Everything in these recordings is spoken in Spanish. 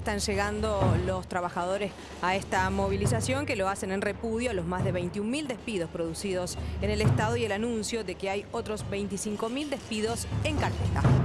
Están llegando los trabajadores a esta movilización que lo hacen en repudio a los más de 21.000 despidos producidos en el Estado y el anuncio de que hay otros 25.000 despidos en carpeta.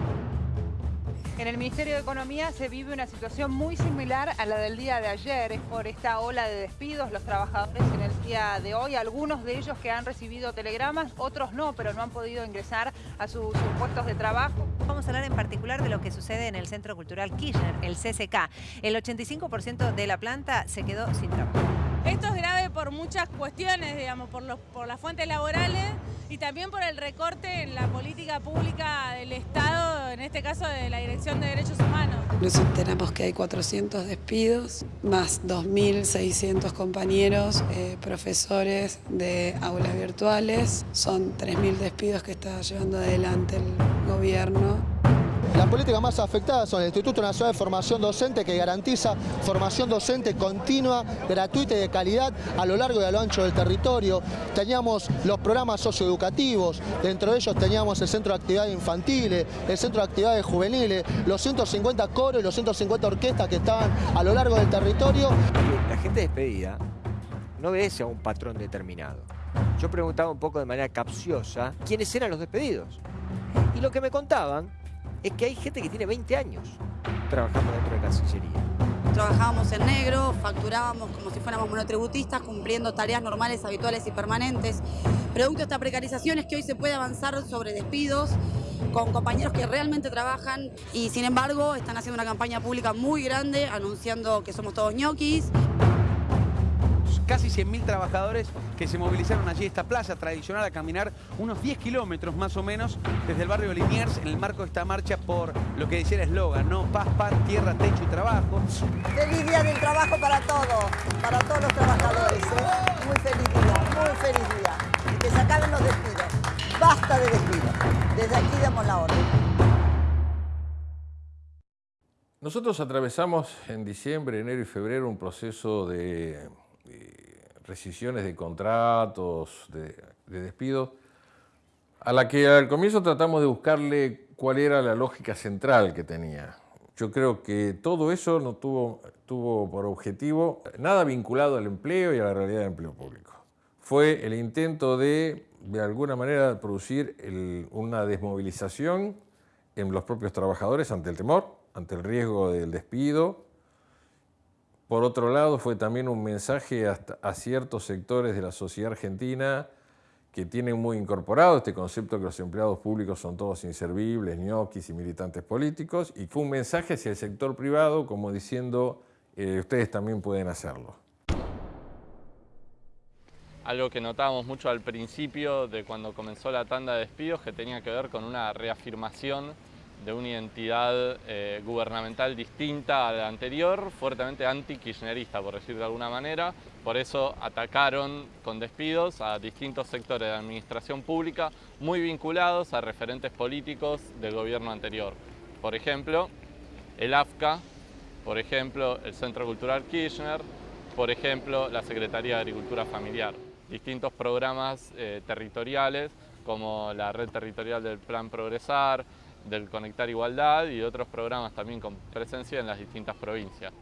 En el Ministerio de Economía se vive una situación muy similar a la del día de ayer. Es por esta ola de despidos los trabajadores en el día de hoy. Algunos de ellos que han recibido telegramas, otros no, pero no han podido ingresar a sus, puestos de trabajo. Vamos a hablar en particular de lo que sucede en el Centro Cultural Kirchner, el CCK. El 85% de la planta se quedó sin trabajo. Esto es grave por muchas cuestiones, digamos, por, los, por las fuentes laborales y también por el recorte en la política pública del Estado, en este caso de la Dirección de Derechos Humanos. Nos enteramos que hay 400 despidos, más 2.600 compañeros, eh, profesores de aulas virtuales. Son 3.000 despidos que está llevando adelante el gobierno. Las políticas más afectadas son el Instituto Nacional de Formación Docente que garantiza formación docente continua, gratuita y de calidad a lo largo y a lo ancho del territorio. Teníamos los programas socioeducativos, dentro de ellos teníamos el Centro de Actividades Infantiles, el Centro de Actividades Juveniles, los 150 coros y los 150 orquestas que estaban a lo largo del territorio. La gente despedida no obedece a un patrón determinado. Yo preguntaba un poco de manera capciosa quiénes eran los despedidos. Y lo que me contaban es que hay gente que tiene 20 años trabajando dentro de Cancillería. Trabajábamos en negro, facturábamos como si fuéramos monotributistas, cumpliendo tareas normales, habituales y permanentes. Producto de esta precarización es que hoy se puede avanzar sobre despidos con compañeros que realmente trabajan y sin embargo están haciendo una campaña pública muy grande anunciando que somos todos ñoquis casi 100.000 trabajadores que se movilizaron allí a esta plaza tradicional a caminar unos 10 kilómetros más o menos desde el barrio Liniers en el marco de esta marcha por lo que decía el eslogan, ¿no? Paz, pan, tierra, techo y trabajo. Feliz día del trabajo para todos, para todos los trabajadores. ¿eh? Muy feliz día, muy feliz día. Y que se acaben los despidos. Basta de despidos. Desde aquí damos la orden. Nosotros atravesamos en diciembre, enero y febrero un proceso de rescisiones de contratos, de, de despidos, a la que al comienzo tratamos de buscarle cuál era la lógica central que tenía. Yo creo que todo eso no tuvo, por objetivo nada vinculado al empleo y a la realidad del empleo público. Fue el intento de, de alguna manera, producir una desmovilización en los propios trabajadores ante el temor, ante el riesgo del despido, por otro lado, fue también un mensaje a ciertos sectores de la sociedad argentina que tienen muy incorporado este concepto que los empleados públicos son todos inservibles, ñoquis y militantes políticos, y fue un mensaje hacia el sector privado como diciendo, eh, ustedes también pueden hacerlo. Algo que notábamos mucho al principio de cuando comenzó la tanda de despidos que tenía que ver con una reafirmación de una identidad eh, gubernamental distinta a la anterior, fuertemente anti-kirchnerista, por decir de alguna manera. Por eso atacaron con despidos a distintos sectores de la administración pública muy vinculados a referentes políticos del gobierno anterior. Por ejemplo, el AFCA, por ejemplo, el Centro Cultural Kirchner, por ejemplo, la Secretaría de Agricultura Familiar. Distintos programas eh, territoriales como la red territorial del Plan Progresar, del Conectar Igualdad y otros programas también con presencia en las distintas provincias.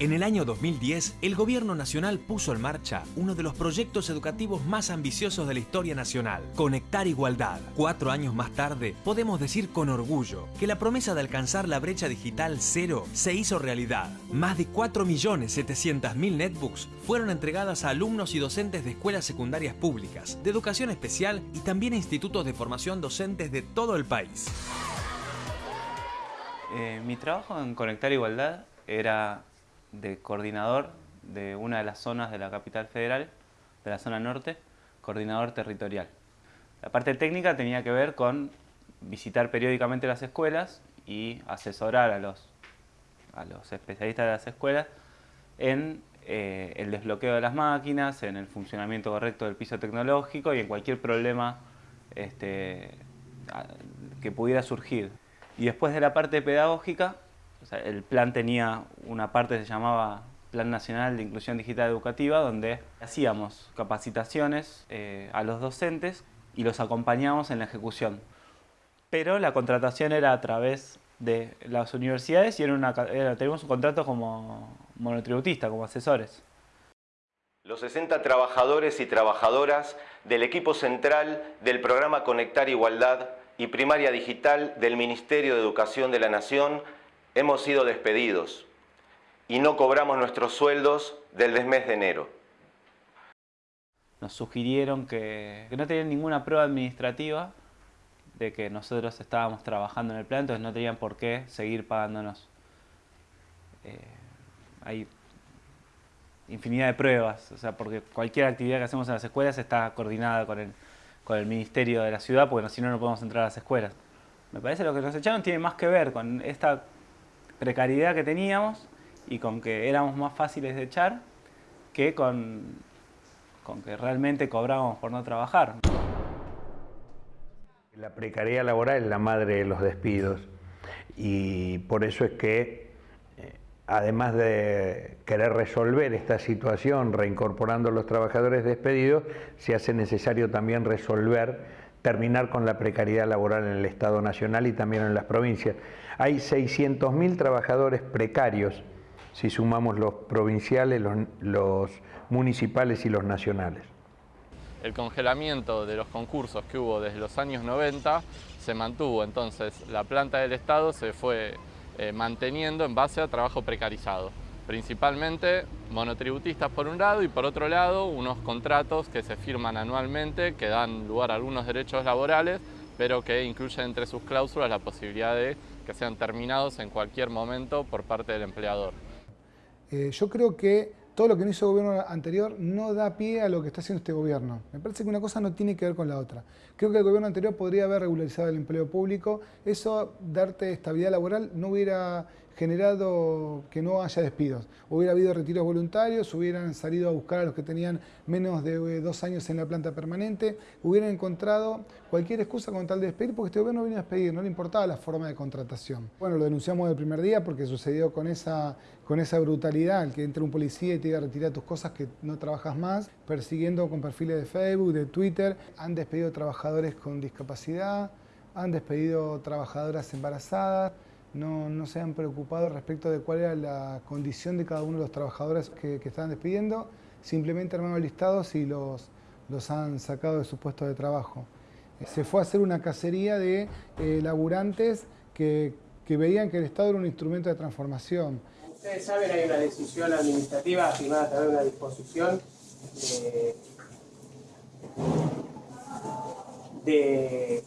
En el año 2010, el Gobierno Nacional puso en marcha uno de los proyectos educativos más ambiciosos de la historia nacional, Conectar Igualdad. Cuatro años más tarde, podemos decir con orgullo que la promesa de alcanzar la brecha digital cero se hizo realidad. Más de 4.700.000 netbooks fueron entregadas a alumnos y docentes de escuelas secundarias públicas, de educación especial y también a institutos de formación docentes de todo el país. Eh, mi trabajo en Conectar Igualdad era de coordinador de una de las zonas de la capital federal, de la zona norte, coordinador territorial. La parte técnica tenía que ver con visitar periódicamente las escuelas y asesorar a los, a los especialistas de las escuelas en eh, el desbloqueo de las máquinas, en el funcionamiento correcto del piso tecnológico y en cualquier problema este, que pudiera surgir. Y después de la parte pedagógica, el plan tenía una parte que se llamaba Plan Nacional de Inclusión Digital Educativa, donde hacíamos capacitaciones eh, a los docentes y los acompañamos en la ejecución. Pero la contratación era a través de las universidades y era teníamos un contrato como monotributista, como asesores. Los 60 trabajadores y trabajadoras del equipo central del programa Conectar Igualdad y Primaria Digital del Ministerio de Educación de la Nación hemos sido despedidos y no cobramos nuestros sueldos del mes de enero. Nos sugirieron que, no tenían ninguna prueba administrativa de que nosotros estábamos trabajando en el plan, entonces no tenían por qué seguir pagándonos. Eh, hay infinidad de pruebas, o sea, porque cualquier actividad que hacemos en las escuelas está coordinada con el, con el Ministerio de la Ciudad, porque si no, no podemos entrar a las escuelas. Me parece que lo que nos echaron tiene más que ver con esta precariedad que teníamos y con que éramos más fáciles de echar que con, con que realmente cobrábamos por no trabajar. La precariedad laboral es la madre de los despidos y por eso es que, eh, además de querer resolver esta situación reincorporando a los trabajadores despedidos, se hace necesario también resolver terminar con la precariedad laboral en el Estado Nacional y también en las provincias. Hay 600.000 trabajadores precarios si sumamos los provinciales, los, municipales y los nacionales. El congelamiento de los concursos que hubo desde los años 90 se mantuvo, entonces la planta del Estado se fue eh, manteniendo en base a trabajo precarizado. Principalmente monotributistas por un lado y por otro lado unos contratos que se firman anualmente que dan lugar a algunos derechos laborales pero que incluyen entre sus cláusulas la posibilidad de que sean terminados en cualquier momento por parte del empleador. Eh, yo creo que todo lo que no hizo el gobierno anterior no da pie a lo que está haciendo este gobierno. Me parece que una cosa no tiene que ver con la otra. Creo que el gobierno anterior podría haber regularizado el empleo público. Eso, darte estabilidad laboral, no hubiera generado que no haya despidos. Hubiera habido retiros voluntarios, hubieran salido a buscar a los que tenían menos de eh, dos años en la planta permanente, hubieran encontrado cualquier excusa con tal de despedir, porque este gobierno vino a despedir, no le importaba la forma de contratación. Bueno, lo denunciamos el primer día porque sucedió con esa, con esa brutalidad, el que entra un policía y te diga retirar tus cosas que no trabajas más, persiguiendo con perfiles de Facebook, de Twitter, han despedido trabajadores con discapacidad, han despedido trabajadoras embarazadas, no, se han preocupado respecto de cuál era la condición de cada uno de los trabajadores que, estaban despidiendo, simplemente armaron listados y los, los han sacado de su puesto de trabajo. Se fue a hacer una cacería de eh, laburantes que, veían que el Estado era un instrumento de transformación. Ustedes saben, hay una decisión administrativa firmada a través de una disposición de,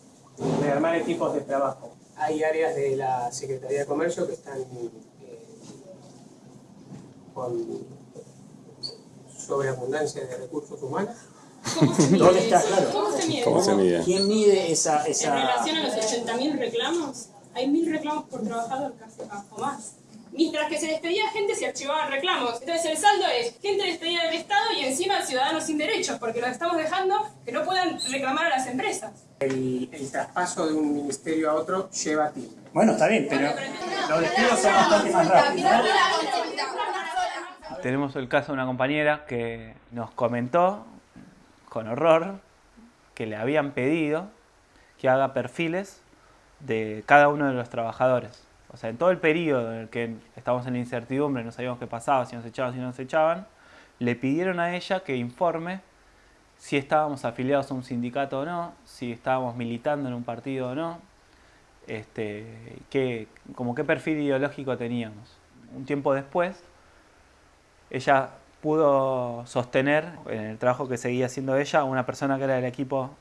de armar equipos de trabajo hay áreas de la Secretaría de Comercio que están eh, con sobreabundancia de recursos humanos. ¿Cómo se mide ¿Dónde está? Claro. ¿Cómo se mide? ¿Cómo se mide? ¿Quién mide esa, esa...? En relación a los 80.000 reclamos, hay 1.000 reclamos por trabajador casi, o más. Mientras que se despedía gente, se archivaban reclamos. Entonces el saldo es gente despedida del Estado y encima ciudadanos sin derechos, porque los estamos dejando que no puedan reclamar a las empresas. El, traspaso de un ministerio a otro lleva tiempo. Bueno, está bien, pero los despidos son bastante más rápidos. Tenemos el caso de una compañera que nos comentó con horror que le habían pedido que haga perfiles de cada uno de los trabajadores. O sea, en todo el periodo en el que estábamos en la incertidumbre, no sabíamos qué pasaba, si nos echaban, si no nos echaban, le pidieron a ella que informe si estábamos afiliados a un sindicato o no, si estábamos militando en un partido o no, este, qué, como qué perfil ideológico teníamos. Un tiempo después, ella pudo sostener en el trabajo que seguía haciendo ella una persona que era del equipo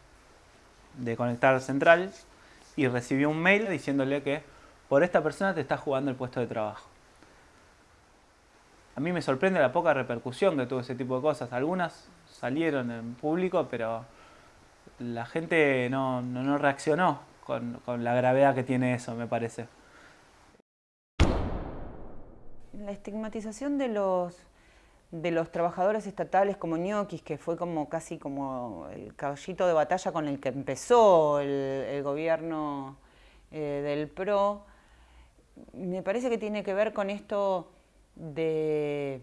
de Conectar Central y recibió un mail diciéndole que por esta persona te está jugando el puesto de trabajo. A mí me sorprende la poca repercusión que tuvo ese tipo de cosas. Algunas salieron en público, pero la gente no, reaccionó con, la gravedad que tiene eso, me parece. La estigmatización de los, de los trabajadores estatales como ñoquis, que fue como casi como el caballito de batalla con el que empezó el, gobierno eh, del PRO, me parece que tiene que ver con esto de,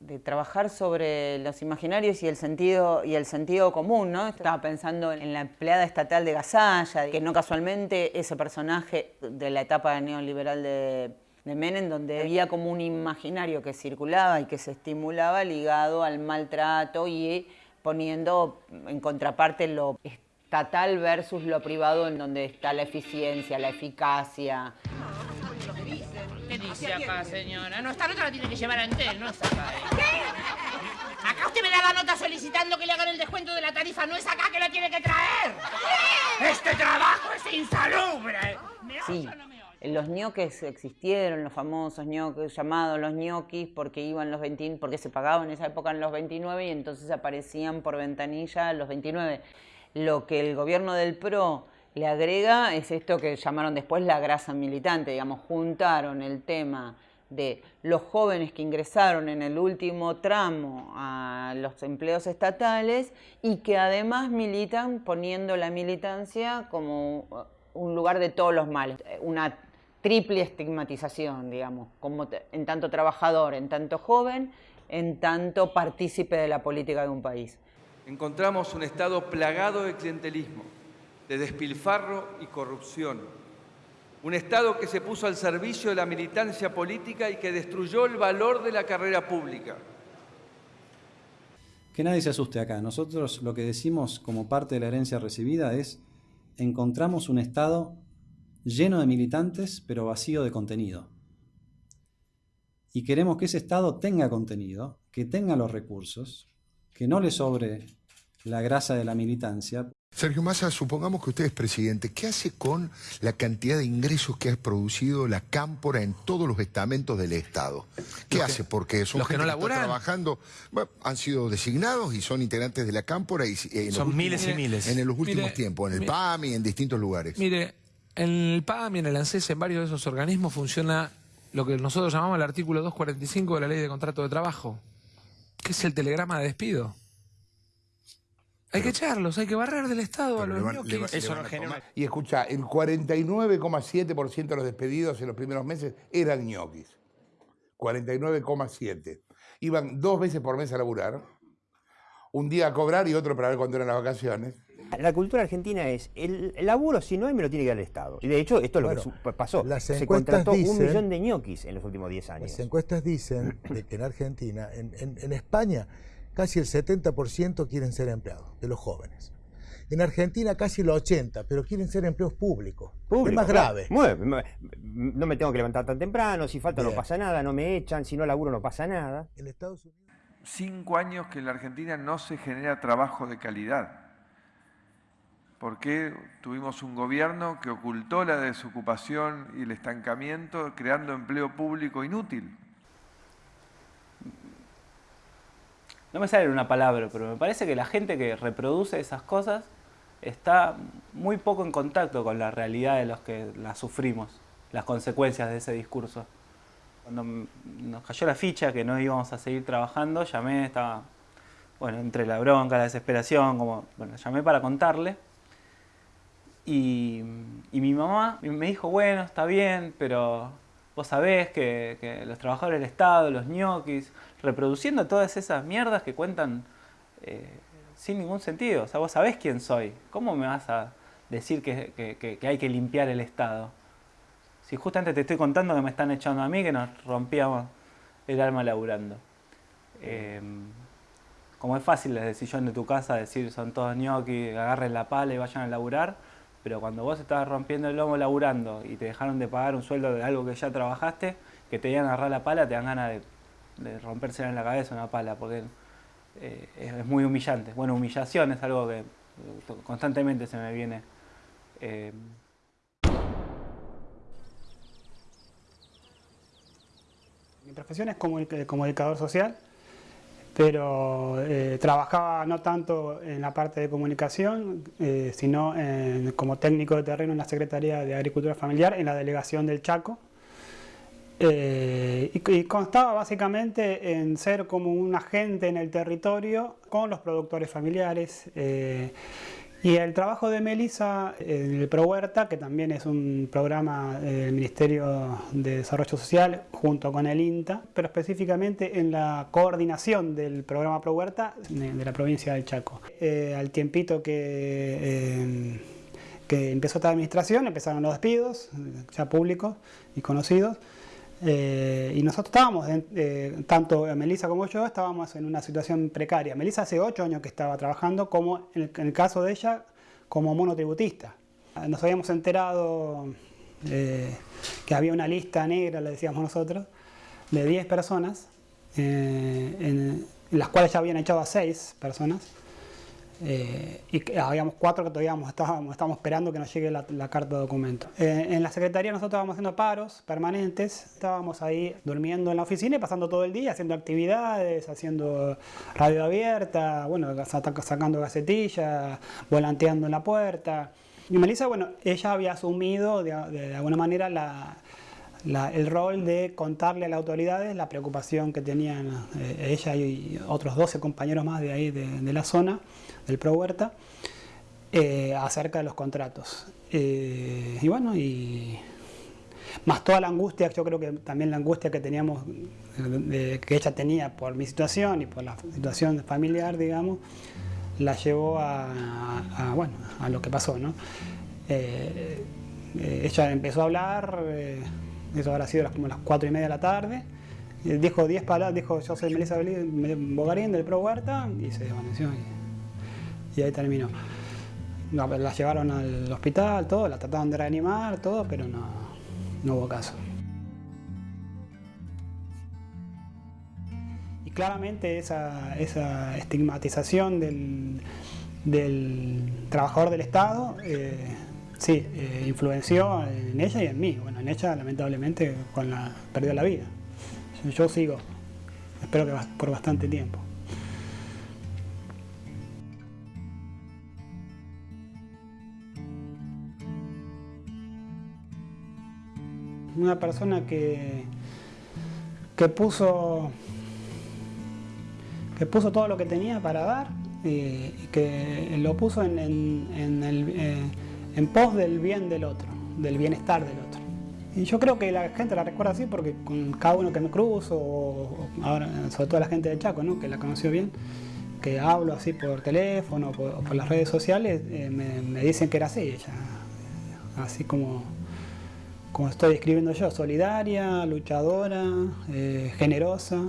de trabajar sobre los imaginarios y el sentido y el sentido común, ¿no? Estaba pensando en la empleada estatal de Gasalla, que no casualmente ese personaje de la etapa neoliberal de, de Menem, donde había como un imaginario que circulaba y que se estimulaba ligado al maltrato y poniendo en contraparte lo estatal versus lo privado, en donde está la eficiencia, la eficacia. ¿Qué dice acá, señora? No, esta nota la tiene que llevar a Entel, no es acá. ¿eh? ¿Qué? Acá usted me da la nota solicitando que le hagan el descuento de la tarifa, no es acá que la tiene que traer. Este trabajo es insalubre. Sí, los ñoques existieron, los famosos ñoques, llamados los ñoquis, porque iban los 20, porque se pagaban en esa época en los 29 y entonces aparecían por ventanilla los 29. Lo que el gobierno del PRO le agrega es esto que llamaron después la grasa militante, digamos, juntaron el tema de los jóvenes que ingresaron en el último tramo a los empleos estatales y que además militan poniendo la militancia como un lugar de todos los males, una triple estigmatización, digamos, como en tanto trabajador, en tanto joven, en tanto partícipe de la política de un país. Encontramos un Estado plagado de clientelismo, de despilfarro y corrupción. Un Estado que se puso al servicio de la militancia política y que destruyó el valor de la carrera pública. Que nadie se asuste acá. Nosotros lo que decimos como parte de la herencia recibida es encontramos un Estado lleno de militantes pero vacío de contenido. Y queremos que ese Estado tenga contenido, que tenga los recursos, que no le sobre la grasa de la militancia. Sergio Massa, supongamos que usted es presidente, ¿qué hace con la cantidad de ingresos que ha producido la cámpora en todos los estamentos del Estado? ¿Qué hace? Porque son los que no laburan. trabajando, bueno, han sido designados y son integrantes de la cámpora y, eh, en los Son miles y últimos- miles. En los últimos Mire, tiempos, en el mi- PAM y en distintos lugares. Mire, en el PAM y en el ANSES, en varios de esos organismos, funciona lo que nosotros llamamos el artículo 245 de la Ley de Contrato de Trabajo, que es el telegrama de despido. Hay que echarlos, hay que barrer del Estado a los ñoquis. Y escucha, el 49,7% de los despedidos en los primeros meses eran ñoquis. 49,7. Iban dos veces por mes a laburar, un día a cobrar y otro para ver cuándo eran las vacaciones. La cultura argentina es, el, el laburo si no hay me lo tiene que dar el Estado. Y de hecho esto es lo Bueno, que pasó. las Se contrató un millón de ñoquis en los últimos 10 años. Las encuestas dicen de que en Argentina, en, en- en España, casi el 70% quieren ser empleados, de los jóvenes. En Argentina casi el 80%, pero quieren ser empleos públicos. Público, es más grave. Muy No me tengo que levantar tan temprano, si falta no pasa nada, no me echan, si no laburo no pasa nada. En Estados Unidos cinco años que en la Argentina no se genera trabajo de calidad. Porque tuvimos un gobierno que ocultó la desocupación y el estancamiento creando empleo público inútil. No me sale una palabra, pero me parece que la gente que reproduce esas cosas está muy poco en contacto con la realidad de los que las sufrimos, las consecuencias de ese discurso. Cuando nos cayó la ficha que no íbamos a seguir trabajando, llamé, estaba, bueno, entre la bronca, la desesperación, como, bueno, llamé para contarle. Y, y mi mamá me dijo, bueno, está bien, pero vos sabés que, los trabajadores del Estado, los ñoquis, reproduciendo todas esas mierdas que cuentan eh, sin ningún sentido. O sea, vos sabés quién soy. ¿Cómo me vas a decir que, hay que limpiar el Estado? Si justamente te estoy contando que me están echando a mí, que nos rompíamos el alma laburando. Eh, como es fácil desde el sillón de tu casa decir son todos ñoquis, agarren la pala y vayan a laburar, pero cuando vos estabas rompiendo el lomo laburando y te dejaron de pagar un sueldo de algo que ya trabajaste, que te iban a agarrar la pala, te dan ganas de, de rompérsela en la cabeza una pala, porque eh, es, muy humillante. Bueno, humillación es algo que eh, constantemente se me viene. eh, Mi profesión es comunic- comunicador social, pero eh, trabajaba no tanto en la parte de comunicación, eh, sino como técnico de terreno en la Secretaría de Agricultura Familiar, en la delegación del Chaco. Eh, y, constaba básicamente en ser como un agente en el territorio con los productores familiares, Y el trabajo de Melissa en el Pro Huerta, que también es un programa del Ministerio de Desarrollo Social junto con el INTA, pero específicamente en la coordinación del programa Pro Huerta de la provincia del Chaco. Eh, al tiempito que, eh, que empezó esta administración, empezaron los despidos, ya públicos y conocidos, eh, y nosotros estábamos, eh, tanto Melissa como yo, estábamos en una situación precaria. Melissa hace ocho años que estaba trabajando, como en el, caso de ella, como monotributista. Nos habíamos enterado eh, que había una lista negra, le decíamos nosotros, de 10 personas, en, las cuales ya habían echado a 6 personas. Eh, y habíamos cuatro que todavía estábamos, esperando que nos llegue la, carta de documento. Eh, en la Secretaría nosotros estábamos haciendo paros permanentes, estábamos ahí durmiendo en la oficina y pasando todo el día haciendo actividades, haciendo radio abierta, bueno, sacando gacetillas, volanteando en la puerta. Y Melissa, bueno, ella había asumido de, alguna manera el rol de contarle a las autoridades la preocupación que tenían eh, ella y otros 12 compañeros más de ahí de la zona del Pro Huerta, eh, acerca de los contratos. Eh, y bueno, y más toda la angustia, yo creo que también la angustia que teníamos, que ella tenía por mi situación y por la situación familiar, digamos, la llevó a, bueno, a lo que pasó, ¿no? Eh, ella empezó a hablar, eso habrá sido como las cuatro y media de la tarde, dijo 10 palabras, dijo yo soy Melissa Bogarín del Pro Huerta y se desvaneció y ahí terminó. la llevaron al hospital, todo, la trataban de reanimar, todo, pero no, no hubo caso. Y claramente esa, esa estigmatización del, trabajador del Estado, eh, sí, eh, influenció en ella y en mí. Bueno, en ella lamentablemente perdió la vida. Yo sigo, espero que por bastante tiempo. una persona que, que puso que puso todo lo que tenía para dar y, que lo puso en, el, eh, en pos del bien del otro, del bienestar del otro. Y yo creo que la gente la recuerda así porque con cada uno que me cruzo, sobre todo la gente de Chaco, ¿no? que la conoció bien, que hablo así por teléfono o por, las redes sociales, eh, me, dicen que era así, ella, así como como estoy describiendo yo, solidaria, luchadora, eh, generosa,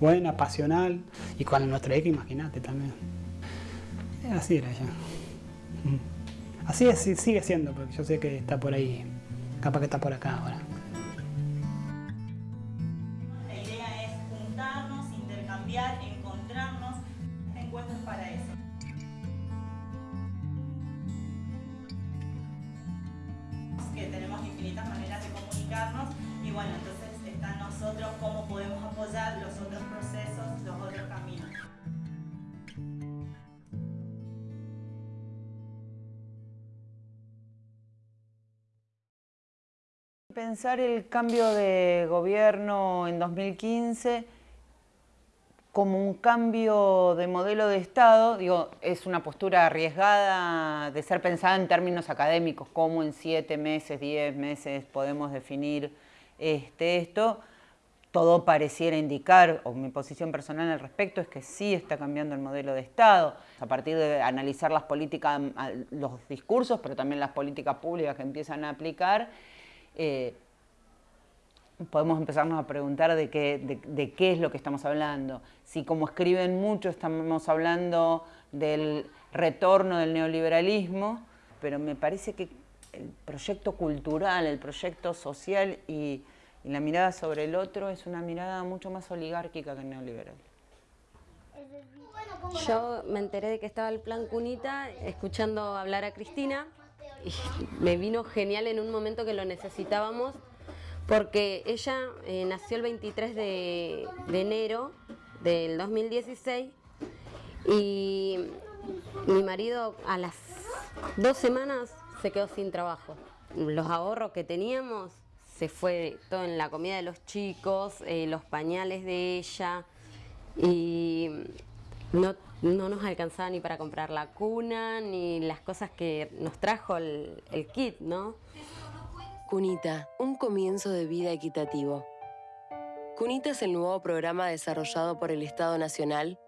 buena, pasional y con nuestra hija, imagínate también. Así era ella. Así es, sigue siendo, porque yo sé que está por ahí, capaz que está por acá ahora. Pensar el cambio de gobierno en 2015 como un cambio de modelo de Estado, digo, es una postura arriesgada de ser pensada en términos académicos, cómo en siete meses, diez meses podemos definir este, esto. Todo pareciera indicar, o mi posición personal al respecto, es que sí está cambiando el modelo de Estado, a partir de analizar las políticas, los discursos, pero también las políticas públicas que empiezan a aplicar, eh, podemos empezarnos a preguntar de qué, de, qué es lo que estamos hablando. Si como escriben mucho estamos hablando del retorno del neoliberalismo, pero me parece que el proyecto cultural, el proyecto social y, la mirada sobre el otro es una mirada mucho más oligárquica que neoliberal. Yo me enteré de que estaba el plan Cunita escuchando hablar a Cristina me vino genial en un momento que lo necesitábamos, porque ella eh, nació el 23 de, enero del 2016 y mi marido a las dos semanas se quedó sin trabajo. Los ahorros que teníamos se fue todo en la comida de los chicos, eh, los pañales de ella y no, no nos alcanzaba ni para comprar la cuna, ni las cosas que nos trajo el, kit, ¿no? Cunita, un comienzo de vida equitativo. Cunita es el nuevo programa desarrollado por el Estado Nacional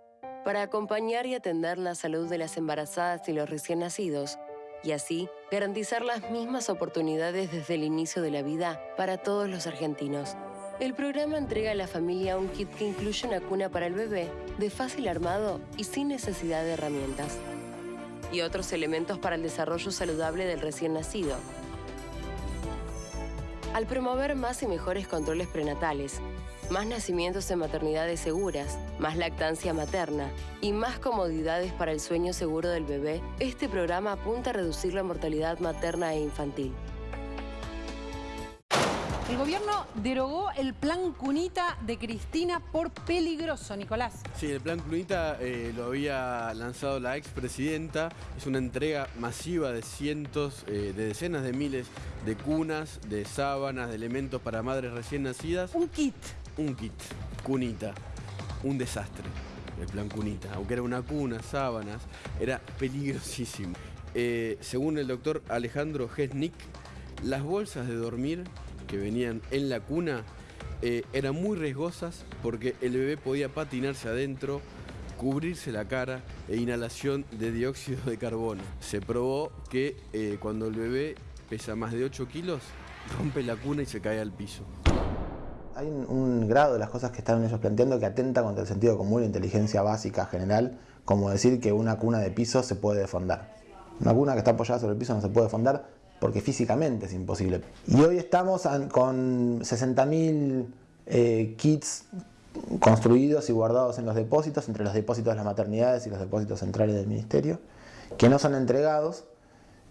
para acompañar y atender la salud de las embarazadas y los recién nacidos, y así garantizar las mismas oportunidades desde el inicio de la vida para todos los argentinos. El programa entrega a la familia un kit que incluye una cuna para el bebé, de fácil armado y sin necesidad de herramientas. Y otros elementos para el desarrollo saludable del recién nacido. Al promover más y mejores controles prenatales, más nacimientos en maternidades seguras, más lactancia materna y más comodidades para el sueño seguro del bebé, este programa apunta a reducir la mortalidad materna e infantil. El gobierno derogó el plan Cunita de Cristina por peligroso, Nicolás. Sí, el plan Cunita eh, lo había lanzado la expresidenta. Es una entrega masiva de cientos, eh, de decenas de miles de cunas, de sábanas, de elementos para madres recién nacidas. Un kit. Un kit. Cunita. Un desastre. El plan Cunita. Aunque era una cuna, sábanas, era peligrosísimo. Eh, según el doctor Alejandro Gesnick, las bolsas de dormir que venían en la cuna eh, eran muy riesgosas porque el bebé podía patinarse adentro, cubrirse la cara e inhalación de dióxido de carbono. Se probó que eh, cuando el bebé pesa más de 8 kilos, rompe la cuna y se cae al piso. Hay un, grado de las cosas que están ellos planteando que atenta contra el sentido común e inteligencia básica general, como decir que una cuna de piso se puede defondar. Una cuna que está apoyada sobre el piso no se puede defondar porque físicamente es imposible. Y hoy estamos con 60.000 eh, kits construidos y guardados en los depósitos, entre los depósitos de las maternidades y los depósitos centrales del ministerio, que no son entregados.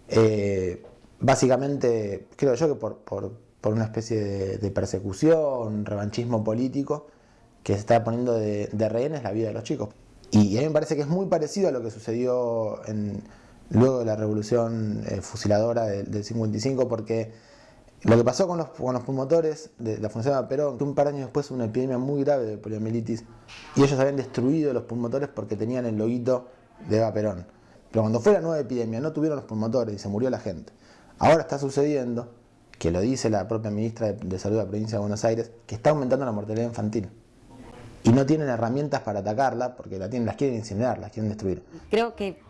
Eh, básicamente, creo yo que por, una especie de, de, persecución, revanchismo político, que se está poniendo de rehenes la vida de los chicos. Y a mí me parece que es muy parecido a lo que sucedió en, luego de la revolución eh, fusiladora del, del, 55, porque lo que pasó con los, con los promotores de la Fundación de Perón, que un par de años después una epidemia muy grave de poliomielitis, y ellos habían destruido los promotores porque tenían el loguito de Eva Perón. Pero cuando fue la nueva epidemia no tuvieron los promotores y se murió la gente. Ahora está sucediendo, que lo dice la propia ministra de, de Salud de la provincia de Buenos Aires, que está aumentando la mortalidad infantil. Y no tienen herramientas para atacarla porque la tienen, las quieren incinerar, las quieren destruir. Creo que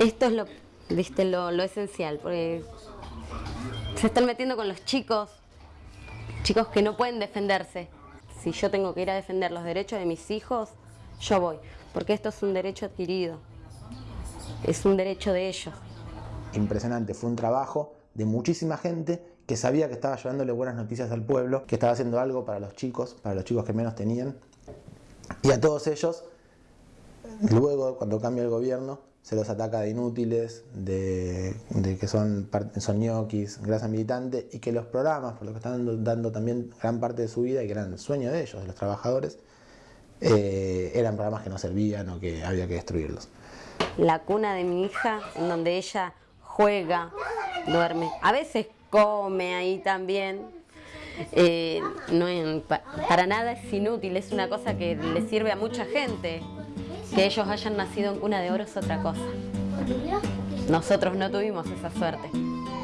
esto es lo, viste, lo, lo esencial, porque se están metiendo con los chicos, chicos que no pueden defenderse. Si yo tengo que ir a defender los derechos de mis hijos, yo voy, porque esto es un derecho adquirido, es un derecho de ellos. Impresionante, fue un trabajo de muchísima gente que sabía que estaba llevándole buenas noticias al pueblo, que estaba haciendo algo para los chicos, para los chicos que menos tenían. Y a todos ellos, luego, cuando cambia el gobierno, se los ataca de inútiles, de, que son, son ñoquis, grasa militante, y que los programas, por lo que están dando, dando, también gran parte de su vida y que eran el sueño de ellos, de los trabajadores, eh, eran programas que no servían o que había que destruirlos. La cuna de mi hija, en donde ella juega, duerme, a veces come ahí también, eh, no es, para nada es inútil, es una cosa que le sirve a mucha gente. Que ellos hayan nacido en cuna de oro es otra cosa. Nosotros no tuvimos esa suerte.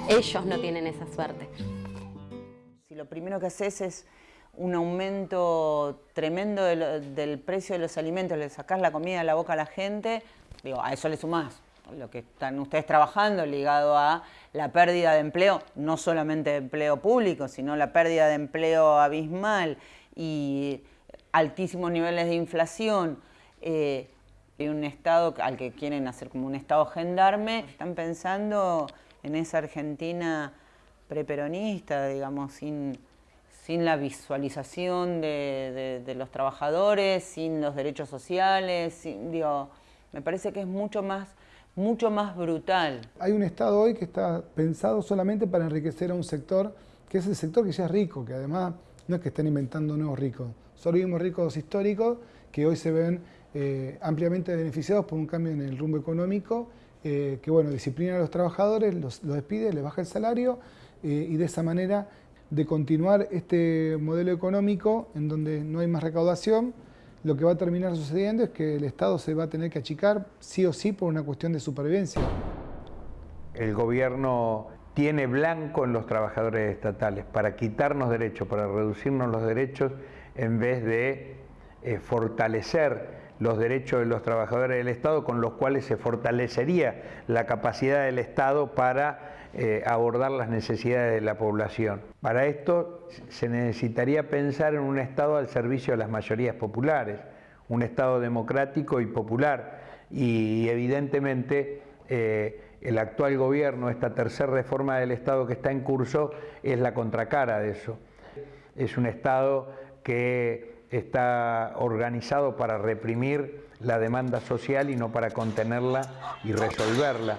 Ellos no tienen esa suerte. Si lo primero que haces es un aumento tremendo de del precio de los alimentos, le sacás la comida a la boca a la gente, digo, a eso le sumás lo que están ustedes trabajando ligado a la pérdida de empleo, no solamente de empleo público, sino la pérdida de empleo abismal y altísimos niveles de inflación, eh, y un Estado al que quieren hacer como un Estado gendarme, están pensando en esa Argentina preperonista, digamos, sin, sin la visualización de, los trabajadores, sin los derechos sociales, digo, me parece que es mucho más, mucho más brutal. Hay un Estado hoy que está pensado solamente para enriquecer a un sector, que es el sector que ya es rico, que además no es que estén inventando nuevos ricos, solo vimos ricos históricos que hoy se ven eh, ampliamente beneficiados por un cambio en el rumbo económico, eh, que bueno, disciplina a los trabajadores, los, los despide, les baja el salario eh, y de esa manera de continuar este modelo económico en donde no hay más recaudación, lo que va a terminar sucediendo es que el Estado se va a tener que achicar sí o sí por una cuestión de supervivencia. El gobierno tiene blanco en los trabajadores estatales para quitarnos derechos, para reducirnos los derechos, en vez de fortalecer los derechos de los trabajadores del Estado, con los cuales se fortalecería la capacidad del Estado para eh, abordar las necesidades de la población. Para esto se necesitaría pensar en un Estado al servicio de las mayorías populares, un Estado democrático y popular. Y evidentemente eh, el actual gobierno, esta tercera reforma del Estado que está en curso, es la contracara de eso. Es un Estado que está organizado para reprimir la demanda social y no para contenerla y resolverla.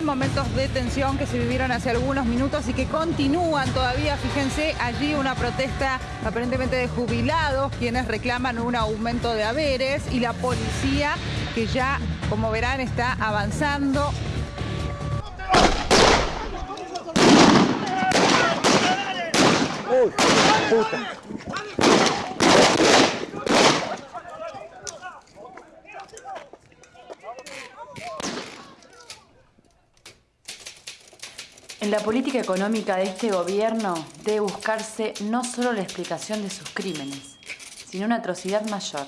Momentos de tensión que se vivieron hace algunos minutos y que continúan todavía. Fíjense, allí una protesta aparentemente de jubilados, quienes reclaman un aumento de haberes y la policía que ya, como verán, está avanzando En la política económica de este gobierno debe buscarse no solo la explicación de sus crímenes, sino una atrocidad mayor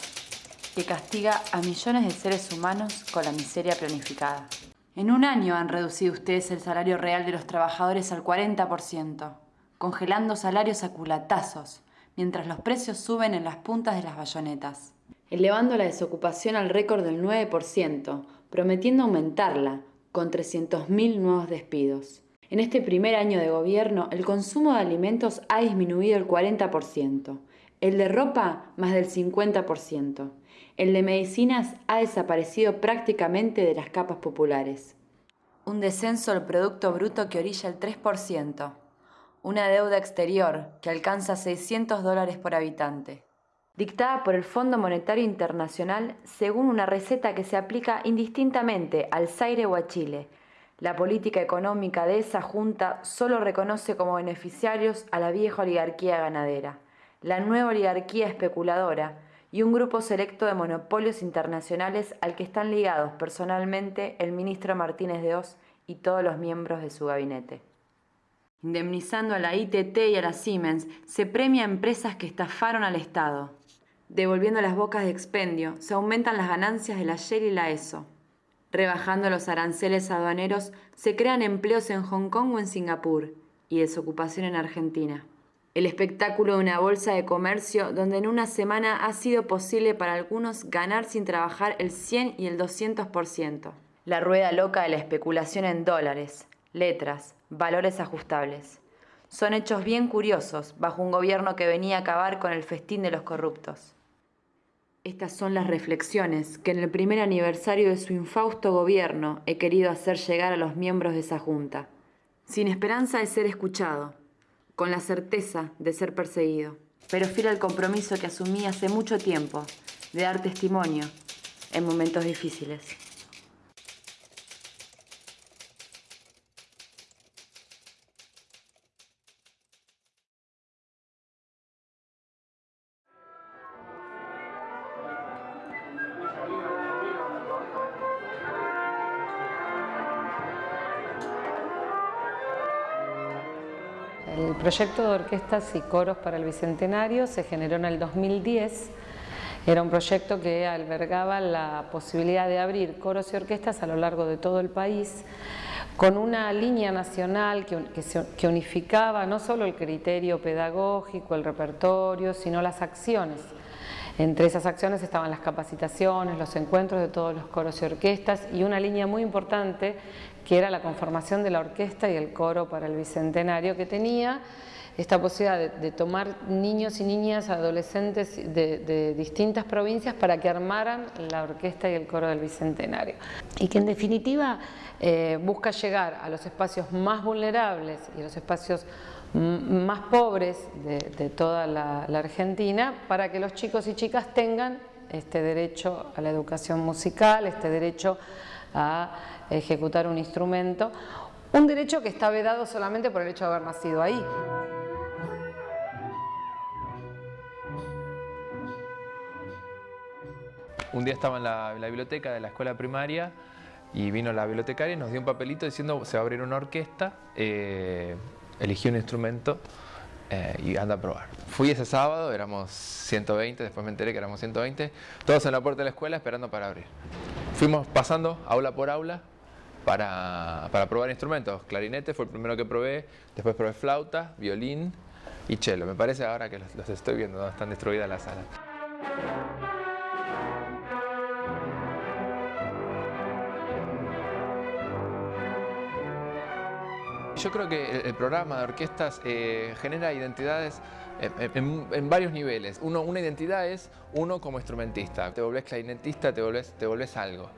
que castiga a millones de seres humanos con la miseria planificada. En un año han reducido ustedes el salario real de los trabajadores al 40%, congelando salarios a culatazos, mientras los precios suben en las puntas de las bayonetas. Elevando la desocupación al récord del 9%, prometiendo aumentarla con 300.000 nuevos despidos. En este primer año de gobierno, el consumo de alimentos ha disminuido el 40%, el de ropa más del 50%, el de medicinas ha desaparecido prácticamente de las capas populares. Un descenso del Producto Bruto que orilla el 3%, una deuda exterior que alcanza 600 dólares por habitante, dictada por el Fondo Monetario Internacional según una receta que se aplica indistintamente al Zaire o a Chile, la política económica de esa junta solo reconoce como beneficiarios a la vieja oligarquía ganadera, la nueva oligarquía especuladora y un grupo selecto de monopolios internacionales al que están ligados personalmente el ministro Martínez de Oz y todos los miembros de su gabinete. Indemnizando a la ITT y a la Siemens, se premia a empresas que estafaron al Estado. Devolviendo las bocas de expendio, se aumentan las ganancias de la Shell y la ESO. Rebajando los aranceles aduaneros, se crean empleos en Hong Kong o en Singapur y desocupación en Argentina. El espectáculo de una bolsa de comercio donde en una semana ha sido posible para algunos ganar sin trabajar el 100 y el 200%. La rueda loca de la especulación en dólares, letras, valores ajustables. Son hechos bien curiosos bajo un gobierno que venía a acabar con el festín de los corruptos. Estas son las reflexiones que en el primer aniversario de su infausto gobierno he querido hacer llegar a los miembros de esa junta, sin esperanza de ser escuchado, con la certeza de ser perseguido, pero fiel al compromiso que asumí hace mucho tiempo de dar testimonio en momentos difíciles. Proyecto de orquestas y coros para el Bicentenario se generó en el 2010. Era un proyecto que albergaba la posibilidad de abrir coros y orquestas a lo largo de todo el país con una línea nacional que, que unificaba no solo el criterio pedagógico, el repertorio, sino las acciones. Entre esas acciones estaban las capacitaciones, los encuentros de todos los coros y orquestas y una línea muy importante que era la conformación de la orquesta y el coro para el Bicentenario, que tenía esta posibilidad de, tomar niños y niñas, adolescentes de, distintas provincias para que armaran la orquesta y el coro del Bicentenario. Y que en definitiva eh, busca llegar a los espacios más vulnerables y a los espacios más pobres de, toda la, Argentina para que los chicos y chicas tengan este derecho a la educación musical, este derecho a ejecutar un instrumento Un derecho que está vedado solamente por el hecho de haber nacido ahí. Un día estaba en la, biblioteca de la escuela primaria y vino la bibliotecaria y nos dio un papelito diciendo se va a abrir una orquesta, eh, elegí un instrumento eh, y anda a probar. Fui ese sábado, éramos 120, después me enteré que éramos 120, todos en la puerta de la escuela esperando para abrir. Fuimos pasando aula por aula para, probar instrumentos. Clarinete fue el primero que probé, después probé flauta, violín y cello. Me parece ahora que los, estoy viendo, están destruidas las salas. Yo creo que el, programa de orquestas eh, genera identidades en, varios niveles. Uno, una identidad es uno como instrumentista. Te volvés clarinetista, te volvés, te volvés algo.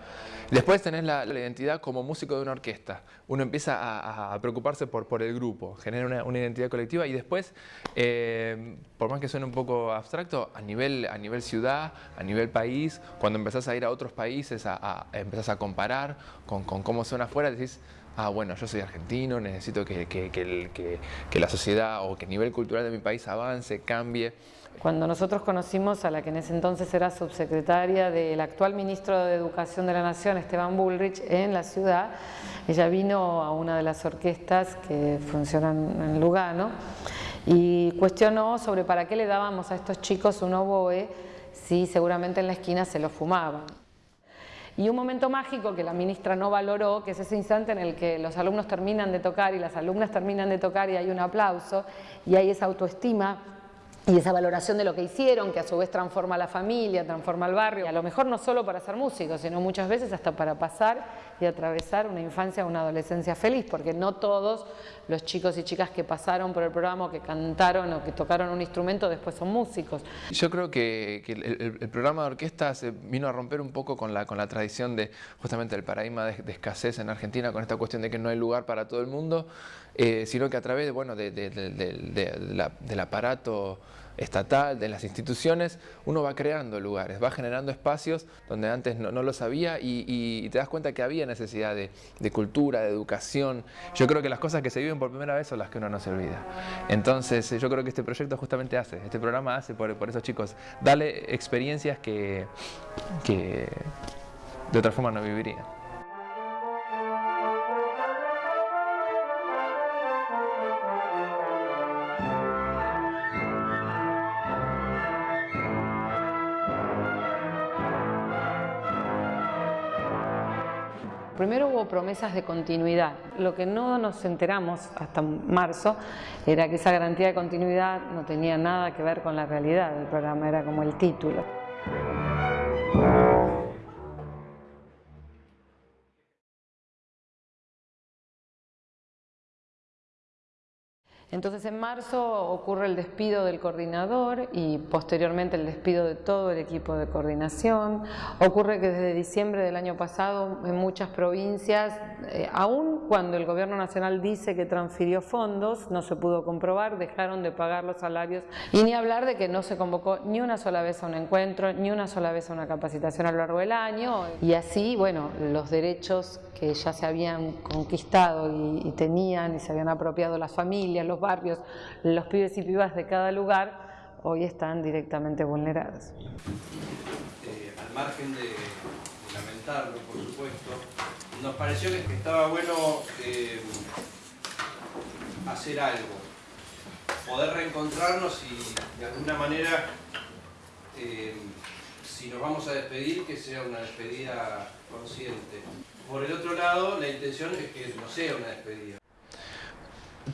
Después tenés la, identidad como músico de una orquesta. Uno empieza a, preocuparse por, el grupo, genera una, identidad colectiva y después, eh, por más que suene un poco abstracto, a nivel, a nivel ciudad, a nivel país, cuando empezás a ir a otros países, a, empezás a comparar con, con cómo suena afuera, decís, ah, bueno, yo soy argentino, necesito que, que, la sociedad o que el nivel cultural de mi país avance, cambie. Cuando nosotros conocimos a la que en ese entonces era subsecretaria del actual ministro de Educación de la Nación, Esteban Bullrich, en la ciudad, ella vino a una de las orquestas que funcionan en Lugano y cuestionó sobre para qué le dábamos a estos chicos un oboe si seguramente en la esquina se lo fumaban. Y un momento mágico que la ministra no valoró, que es ese instante en el que los alumnos terminan de tocar y las alumnas terminan de tocar y hay un aplauso y hay esa autoestima y esa valoración de lo que hicieron, que a su vez transforma la familia, transforma al barrio, y a lo mejor no solo para ser músicos, sino muchas veces hasta para pasar y atravesar una infancia una adolescencia feliz, porque no todos los chicos y chicas que pasaron por el programa que cantaron o que tocaron un instrumento después son músicos. Yo creo que, el, programa de orquesta se vino a romper un poco con la, con la tradición de justamente el paradigma de, escasez en Argentina, con esta cuestión de que no hay lugar para todo el mundo, eh, sino que a través bueno, del aparato estatal, de las instituciones, uno va creando lugares, va generando espacios donde antes no, lo sabía y, te das cuenta que había necesidad de, cultura, de educación. Yo creo que las cosas que se viven por primera vez son las que uno no se olvida. Entonces yo creo que este proyecto justamente hace, este programa hace por, por esos chicos, darle experiencias que, que de otra forma no vivirían. Primero hubo promesas de continuidad. Lo que no nos enteramos hasta marzo era que esa garantía de continuidad no tenía nada que ver con la realidad del programa, era como el título. Entonces en marzo ocurre el despido del coordinador y posteriormente el despido de todo el equipo de coordinación. Ocurre que desde diciembre del año pasado en muchas provincias, eh, aún cuando el gobierno nacional dice que transfirió fondos, no se pudo comprobar, dejaron de pagar los salarios y ni hablar de que no se convocó ni una sola vez a un encuentro, ni una sola vez a una capacitación a lo largo del año y así, bueno, los derechos que ya se habían conquistado y, tenían y se habían apropiado las familias, los barrios, los pibes y pibas de cada lugar, hoy están directamente vulnerados. Eh, al margen de, lamentarlo, por supuesto, nos pareció que, estaba bueno eh, hacer algo, poder reencontrarnos y de alguna manera, eh, si nos vamos a despedir, que sea una despedida consciente. Por el otro lado, la intención es que no sea una despedida.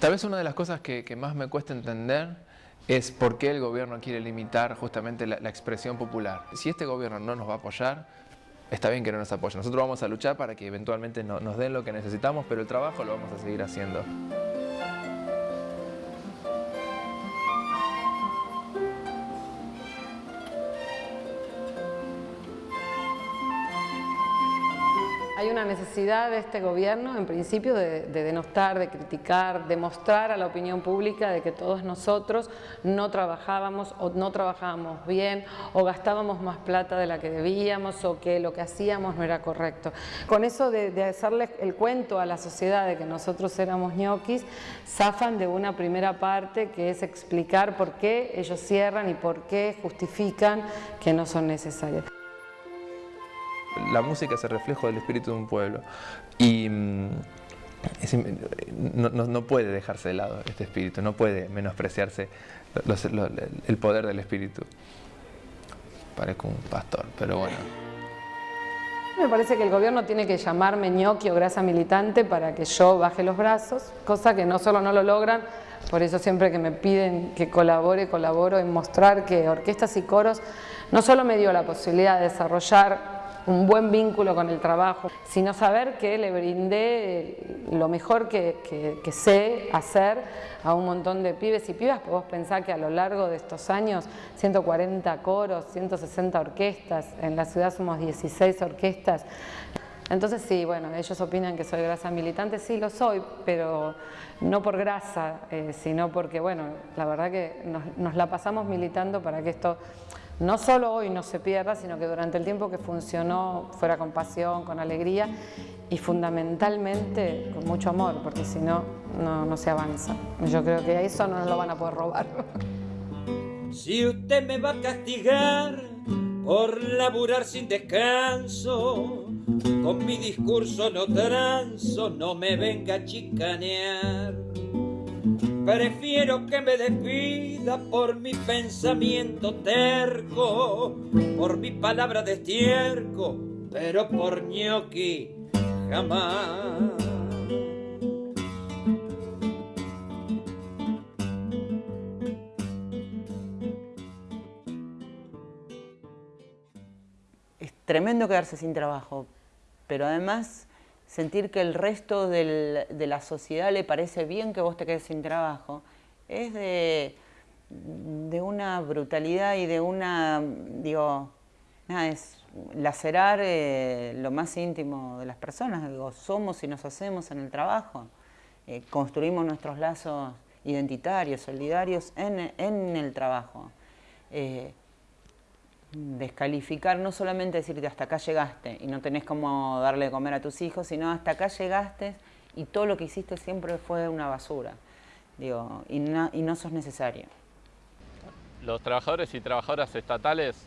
Tal vez una de las cosas que, más me cuesta entender es por qué el gobierno quiere limitar justamente la, expresión popular. Si este gobierno no nos va a apoyar, está bien que no nos apoye. Nosotros vamos a luchar para que eventualmente nos den lo que necesitamos, pero el trabajo lo vamos a seguir haciendo. Hay una necesidad de este gobierno, en principio, de, denostar, de criticar, de mostrar a la opinión pública de que todos nosotros no trabajábamos o no trabajábamos bien o gastábamos más plata de la que debíamos o que lo que hacíamos no era correcto. Con eso de, de hacerle el cuento a la sociedad de que nosotros éramos ñoquis, zafan de una primera parte que es explicar por qué ellos cierran y por qué justifican que no son necesarios. La música es el reflejo del espíritu de un pueblo y mm, no, puede dejarse de lado este espíritu, no puede menospreciarse el poder del espíritu. Parezco un pastor, pero bueno. Me parece que el gobierno tiene que llamarme ñoqui o grasa militante para que yo baje los brazos, cosa que no solo no lo logran, por eso siempre que me piden que colabore, colaboro en mostrar que orquestas y coros no solo me dio la posibilidad de desarrollar un buen vínculo con el trabajo, sino saber que le brindé lo mejor que, sé hacer a un montón de pibes y pibas, vos pensar que a lo largo de estos años 140 coros, 160 orquestas, en la ciudad somos 16 orquestas, entonces sí, bueno, ellos opinan que soy grasa militante, sí lo soy, pero no por grasa, eh, sino porque, bueno, la verdad que nos la pasamos militando para que esto no solo hoy no se pierda, sino que durante el tiempo que funcionó fuera con pasión, con alegría y fundamentalmente con mucho amor, porque si no, no, se avanza. Yo creo que eso no nos lo van a poder robar. Si usted me va a castigar por laburar sin descanso, con mi discurso no transo, no me venga a chicanear. Prefiero que me despida por mi pensamiento terco, por mi palabra de estiérco, pero por ñoqui jamás. Es tremendo quedarse sin trabajo, pero además sentir que el resto de la sociedad le parece bien que vos te quedes sin trabajo, es de, de una brutalidad y de una, digo, nada, es lacerar eh, lo más íntimo de las personas, digo, somos y nos hacemos en el trabajo, eh, construimos nuestros lazos identitarios, solidarios en, en el trabajo. Eh, descalificar, no solamente decirte hasta acá llegaste y no tenés cómo darle de comer a tus hijos, sino hasta acá llegaste y todo lo que hiciste siempre fue una basura. Digo, y no, y no sos necesario. Los trabajadores y trabajadoras estatales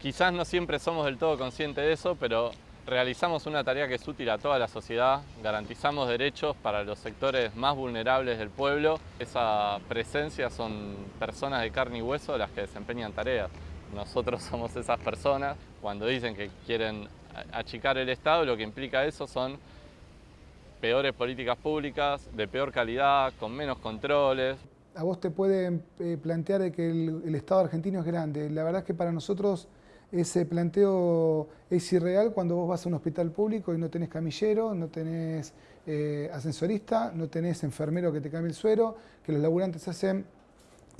quizás no siempre somos del todo conscientes de eso, pero realizamos una tarea que es útil a toda la sociedad, garantizamos derechos para los sectores más vulnerables del pueblo. Esa presencia son personas de carne y hueso las que desempeñan tareas. Nosotros somos esas personas. Cuando dicen que quieren achicar el Estado, lo que implica eso son peores políticas públicas, de peor calidad, con menos controles. A vos te pueden eh, plantear que el, Estado argentino es grande. La verdad es que para nosotros ese planteo es irreal cuando vos vas a un hospital público y no tenés camillero, no tenés eh, ascensorista, no tenés enfermero que te cambie el suero, que los laburantes hacen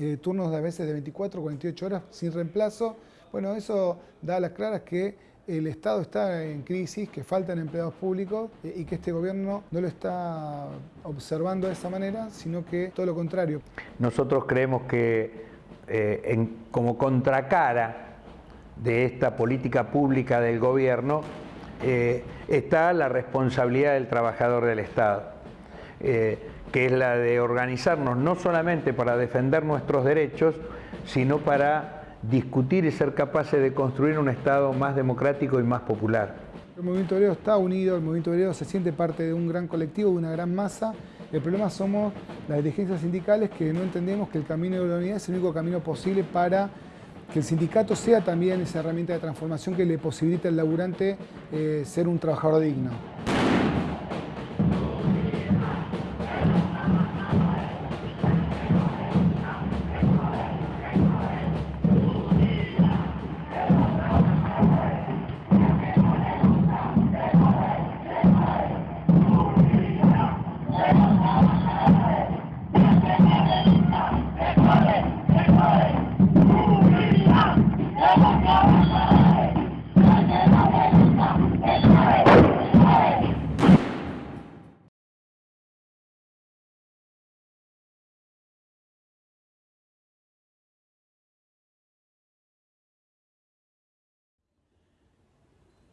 eh, turnos de a veces de 24 o 48 horas sin reemplazo. Bueno, eso da a las claras que el Estado está en crisis, que faltan empleados públicos eh, y que este gobierno no lo está observando de esa manera, sino que todo lo contrario. Nosotros creemos que eh, como contracara de esta política pública del gobierno está la responsabilidad del trabajador del Estado que es la de organizarnos no solamente para defender nuestros derechos, sino para discutir y ser capaces de construir un Estado más democrático y más popular. El movimiento obrero está unido, el movimiento obrero se siente parte de un gran colectivo, de una gran masa. El problema somos las dirigencias sindicales que no entendemos que el camino de la unidad es el único camino posible para que el sindicato sea también esa herramienta de transformación que le posibilite al laburante eh, ser un trabajador digno.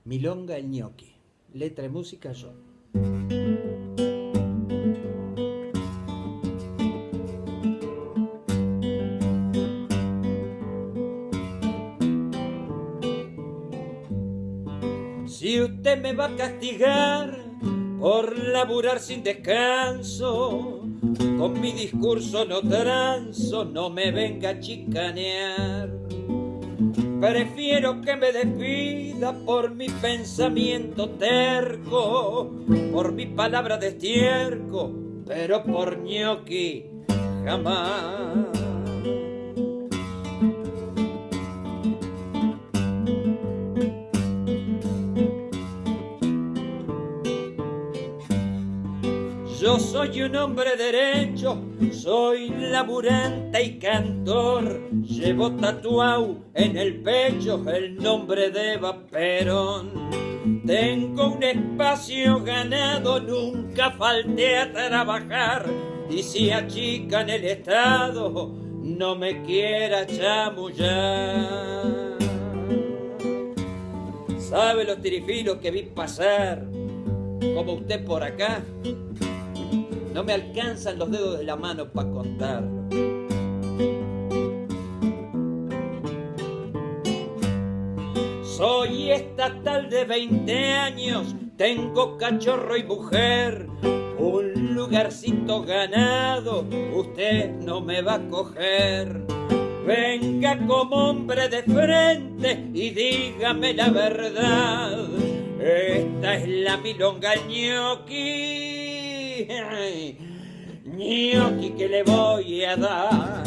Milonga el ñoqui. Letra y música yo. Si usted me va a castigar por laburar sin descanso, con mi discurso no transo, no me venga a chicanear. Prefiero que me despida por mi pensamiento terco, por mi palabra de estiérco, pero por ñoqui jamás. Soy un hombre derecho, soy laburante y cantor. Llevo tatuado en el pecho el nombre de Eva Perón. Tengo un espacio ganado, nunca falté a trabajar. Y si achican el Estado, no me quiera chamullar. ¿Sabe los tirifilos que vi pasar? Como usted por acá. No me alcanzan los dedos de la mano para contarlo. Soy estatal de 20 años, tengo cachorro y mujer, un lugarcito ganado, usted no me va a coger. Venga como hombre de frente y dígame la verdad. Esta es la milonga ñoqui. Ñoqui que le voy a dar.